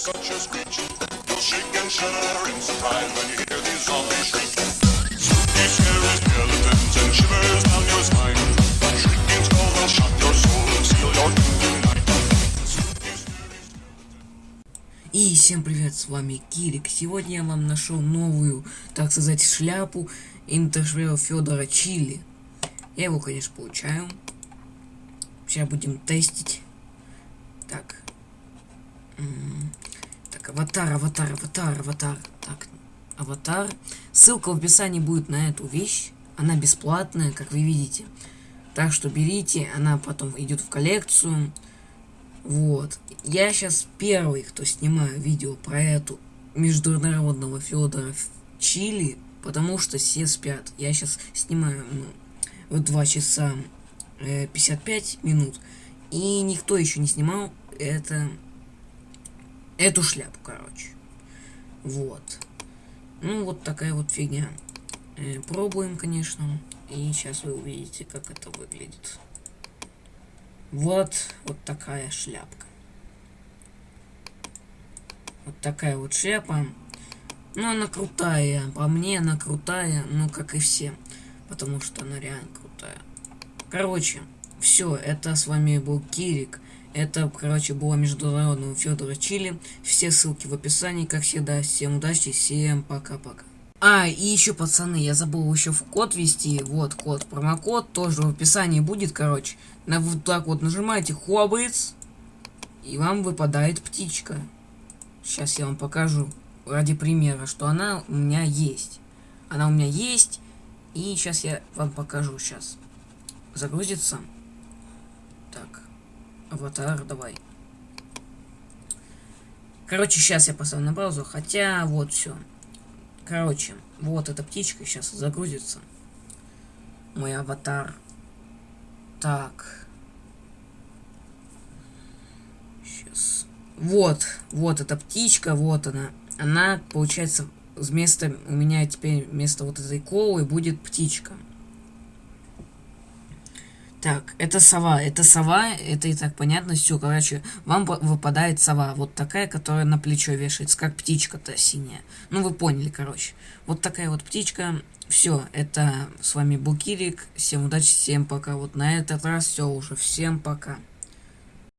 И всем привет, с вами Кирик. Сегодня я вам нашел новую, так сказать, шляпу интершвера Федора Чили. Я его, конечно, получаю. Сейчас будем тестить. Так. М, Аватар, аватар, аватар, аватар. Так, аватар. Ссылка в описании будет на эту вещь. Она бесплатная, как вы видите. Так что берите, она потом идет в коллекцию. Вот. Я сейчас первый, кто снимаю видео про эту международного Федора в Чили, потому что все спят. Я сейчас снимаю ну, в 2 часа э, 55 минут, и никто еще не снимал это эту шляпу, короче. Вот. Ну, вот такая вот фигня. Э, пробуем, конечно. И сейчас вы увидите, как это выглядит. Вот, вот такая шляпка. Вот такая вот шляпа. Ну, она крутая. По мне она крутая, ну, как и все. Потому что она реально крутая. Короче, все, это с вами был Кирик. Это, короче, было международного Федора Чили. Все ссылки в описании, как всегда. Всем удачи, всем пока-пока. А, и еще, пацаны, я забыл еще в код ввести. Вот код, промокод тоже в описании будет, короче. На вот так вот нажимаете хоббits, и вам выпадает птичка. Сейчас я вам покажу ради примера, что она у меня есть. Она у меня есть, и сейчас я вам покажу. Сейчас загрузится. Аватар, давай. Короче, сейчас я поставлю на паузу, хотя вот все. Короче, вот эта птичка сейчас загрузится. Мой аватар. Так. Сейчас. Вот, вот эта птичка, вот она. Она, получается, вместо у меня теперь вместо вот этой колы будет птичка. Так, это сова. Это сова, это и так понятно. Все, короче, вам выпадает сова. Вот такая, которая на плечо вешается, как птичка-то синяя. Ну, вы поняли, короче. Вот такая вот птичка. Все, это с вами был Кирик. Всем удачи, всем пока. Вот на этот раз все уже. Всем пока.